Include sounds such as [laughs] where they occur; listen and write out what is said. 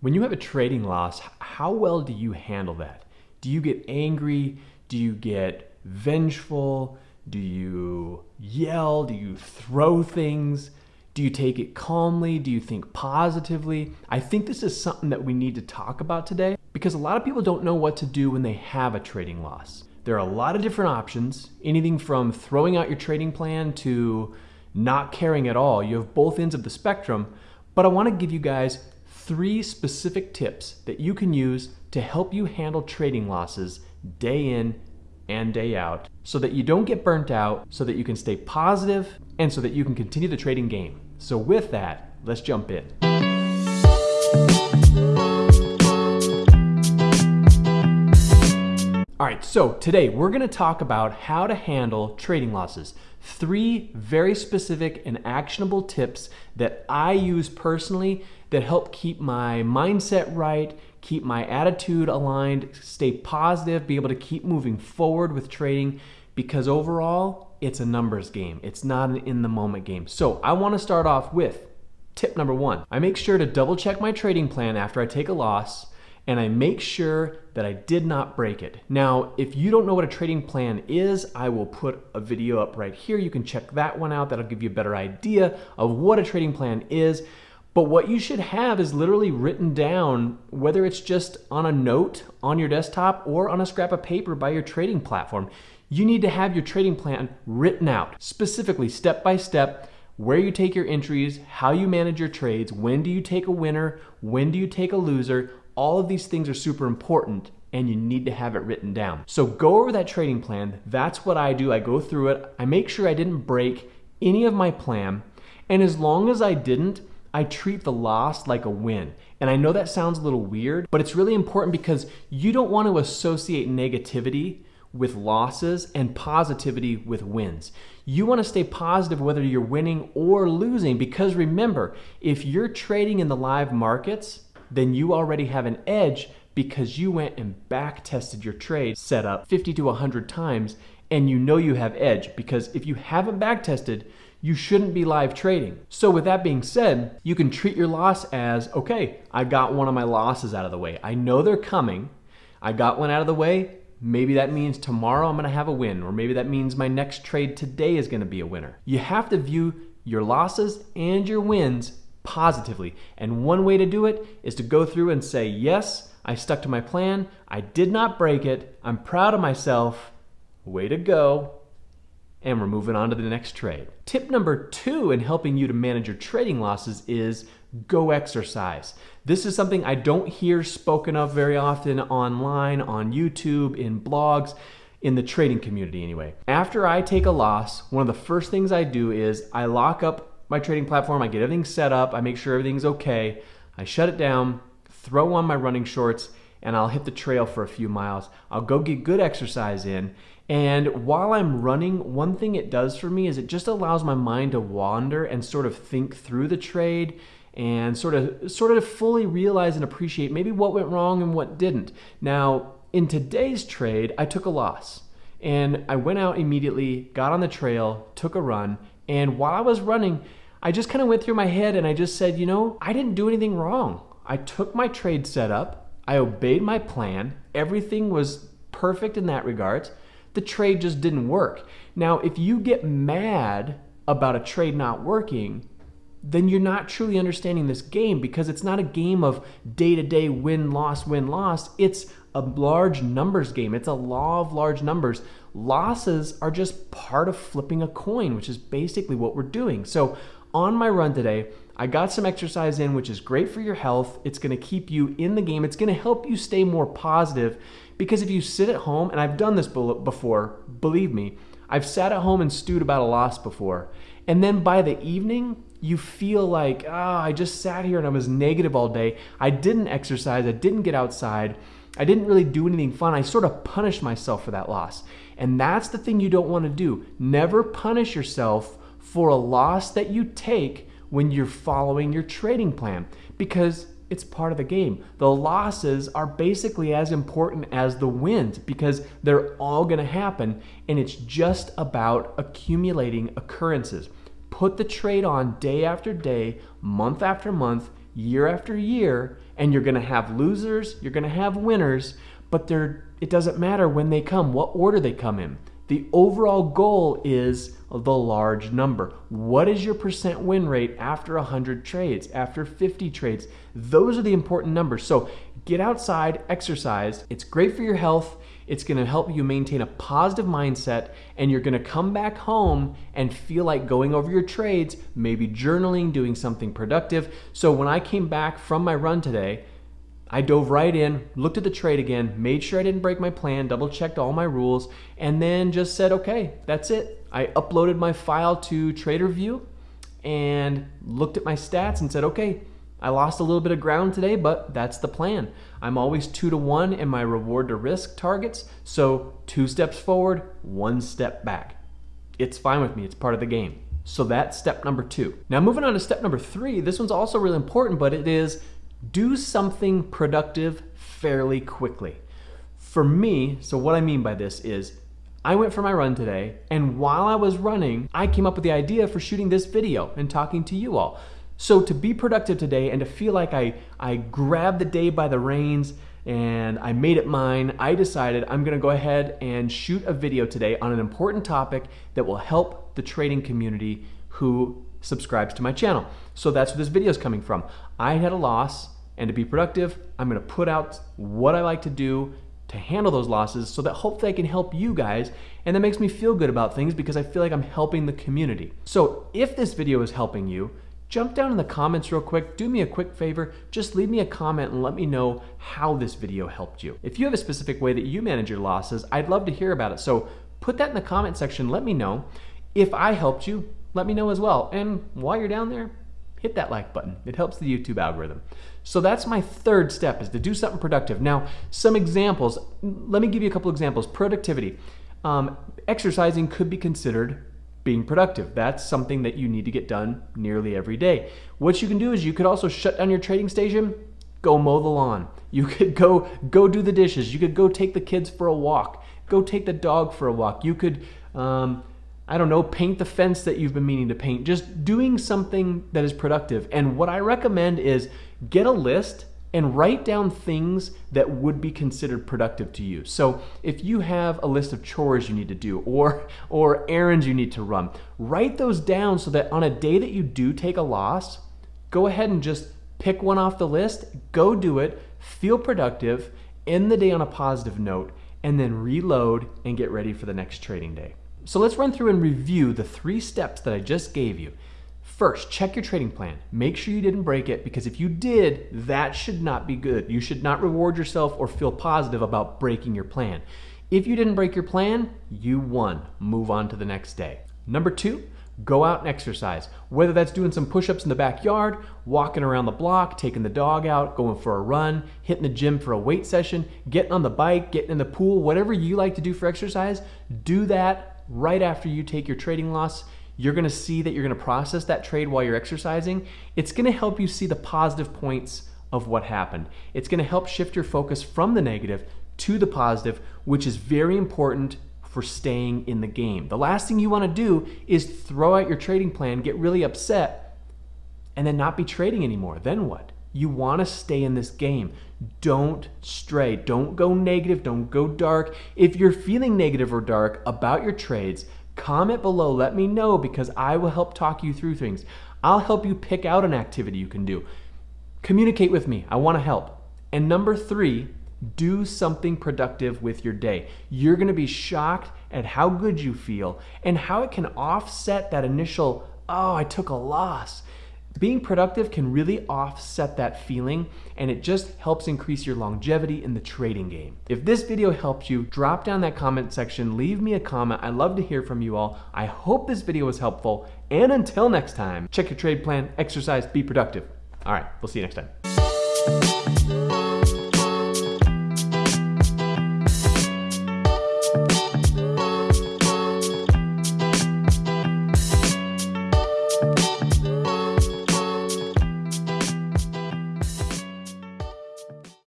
When you have a trading loss, how well do you handle that? Do you get angry? Do you get vengeful? Do you yell? Do you throw things? Do you take it calmly? Do you think positively? I think this is something that we need to talk about today because a lot of people don't know what to do when they have a trading loss. There are a lot of different options, anything from throwing out your trading plan to not caring at all. You have both ends of the spectrum, but I want to give you guys three specific tips that you can use to help you handle trading losses day in and day out so that you don't get burnt out, so that you can stay positive, and so that you can continue the trading game. So with that, let's jump in. All right, so today we're gonna talk about how to handle trading losses. Three very specific and actionable tips that I use personally that help keep my mindset right, keep my attitude aligned, stay positive, be able to keep moving forward with trading because overall, it's a numbers game. It's not an in the moment game. So I want to start off with tip number one. I make sure to double check my trading plan after I take a loss and I make sure that I did not break it. Now, if you don't know what a trading plan is, I will put a video up right here. You can check that one out. That'll give you a better idea of what a trading plan is. But what you should have is literally written down, whether it's just on a note on your desktop or on a scrap of paper by your trading platform. You need to have your trading plan written out, specifically step by step, where you take your entries, how you manage your trades, when do you take a winner, when do you take a loser. All of these things are super important and you need to have it written down. So go over that trading plan. That's what I do. I go through it. I make sure I didn't break any of my plan. And as long as I didn't, I treat the loss like a win. And I know that sounds a little weird, but it's really important because you don't want to associate negativity with losses and positivity with wins. You want to stay positive whether you're winning or losing because remember, if you're trading in the live markets, then you already have an edge because you went and back tested your trade setup 50 to 100 times and you know you have edge because if you haven't back tested, you shouldn't be live trading. So with that being said, you can treat your loss as, okay, I got one of my losses out of the way. I know they're coming. I got one out of the way. Maybe that means tomorrow I'm gonna have a win, or maybe that means my next trade today is gonna be a winner. You have to view your losses and your wins positively. And one way to do it is to go through and say, yes, I stuck to my plan. I did not break it. I'm proud of myself. Way to go and we're moving on to the next trade. Tip number two in helping you to manage your trading losses is go exercise. This is something I don't hear spoken of very often online, on YouTube, in blogs, in the trading community anyway. After I take a loss, one of the first things I do is I lock up my trading platform, I get everything set up, I make sure everything's okay, I shut it down, throw on my running shorts, and I'll hit the trail for a few miles. I'll go get good exercise in, and while I'm running, one thing it does for me is it just allows my mind to wander and sort of think through the trade and sort of sort of fully realize and appreciate maybe what went wrong and what didn't. Now, in today's trade, I took a loss. And I went out immediately, got on the trail, took a run, and while I was running, I just kind of went through my head and I just said, you know, I didn't do anything wrong. I took my trade setup, I obeyed my plan, everything was perfect in that regard the trade just didn't work. Now, if you get mad about a trade not working, then you're not truly understanding this game because it's not a game of day to day win loss win loss. It's a large numbers game. It's a law of large numbers. Losses are just part of flipping a coin, which is basically what we're doing. So, on my run today, I got some exercise in, which is great for your health. It's going to keep you in the game. It's going to help you stay more positive because if you sit at home, and I've done this before, believe me, I've sat at home and stewed about a loss before. And then by the evening, you feel like, oh, I just sat here and I was negative all day. I didn't exercise, I didn't get outside, I didn't really do anything fun. I sort of punished myself for that loss. And that's the thing you don't want to do. Never punish yourself for a loss that you take when you're following your trading plan because it's part of the game. The losses are basically as important as the wins because they're all going to happen and it's just about accumulating occurrences. Put the trade on day after day, month after month. Year after year, and you're gonna have losers, you're gonna have winners, but it doesn't matter when they come, what order they come in. The overall goal is the large number. What is your percent win rate after 100 trades, after 50 trades? Those are the important numbers. So get outside, exercise. It's great for your health. It's gonna help you maintain a positive mindset, and you're gonna come back home and feel like going over your trades, maybe journaling, doing something productive. So when I came back from my run today, I dove right in, looked at the trade again, made sure I didn't break my plan, double checked all my rules, and then just said, okay, that's it. I uploaded my file to Tradervue and looked at my stats and said, okay, I lost a little bit of ground today, but that's the plan. I'm always two to one in my reward to risk targets, so two steps forward, one step back. It's fine with me, it's part of the game. So that's step number two. Now, moving on to step number three, this one's also really important, but it is do something productive fairly quickly. For me, so what I mean by this is I went for my run today, and while I was running, I came up with the idea for shooting this video and talking to you all. So to be productive today and to feel like I, I grabbed the day by the reins and I made it mine, I decided I'm gonna go ahead and shoot a video today on an important topic that will help the trading community who subscribes to my channel. So that's where this video is coming from. I had a loss, and to be productive, I'm gonna put out what I like to do to handle those losses so that hopefully I can help you guys and that makes me feel good about things because I feel like I'm helping the community. So if this video is helping you, jump down in the comments real quick, do me a quick favor, just leave me a comment and let me know how this video helped you. If you have a specific way that you manage your losses, I'd love to hear about it. So put that in the comment section, let me know. If I helped you, let me know as well. And while you're down there, hit that like button. It helps the YouTube algorithm. So that's my third step is to do something productive. Now, some examples. Let me give you a couple examples. Productivity. Um, exercising could be considered being productive. That's something that you need to get done nearly every day. What you can do is you could also shut down your trading station, go mow the lawn. You could go go do the dishes. You could go take the kids for a walk. Go take the dog for a walk. You could um, I don't know, paint the fence that you've been meaning to paint. Just doing something that is productive. And what I recommend is get a list and write down things that would be considered productive to you. So if you have a list of chores you need to do or [laughs] or errands you need to run, write those down so that on a day that you do take a loss, go ahead and just pick one off the list, go do it, feel productive, end the day on a positive note, and then reload and get ready for the next trading day. So let's run through and review the three steps that I just gave you. First, check your trading plan. Make sure you didn't break it because if you did, that should not be good. You should not reward yourself or feel positive about breaking your plan. If you didn't break your plan, you won. Move on to the next day. Number two, go out and exercise. Whether that's doing some push ups in the backyard, walking around the block, taking the dog out, going for a run, hitting the gym for a weight session, getting on the bike, getting in the pool, whatever you like to do for exercise, do that right after you take your trading loss, you're gonna see that you're gonna process that trade while you're exercising. It's gonna help you see the positive points of what happened. It's gonna help shift your focus from the negative to the positive, which is very important for staying in the game. The last thing you wanna do is throw out your trading plan, get really upset, and then not be trading anymore. Then what? You want to stay in this game. Don't stray. Don't go negative. Don't go dark. If you're feeling negative or dark about your trades, comment below. Let me know because I will help talk you through things. I'll help you pick out an activity you can do. Communicate with me. I want to help. And number three, do something productive with your day. You're going to be shocked at how good you feel and how it can offset that initial, oh, I took a loss being productive can really offset that feeling and it just helps increase your longevity in the trading game. If this video helped you, drop down that comment section, leave me a comment. I love to hear from you all. I hope this video was helpful and until next time, check your trade plan, exercise, be productive. All right, we'll see you next time.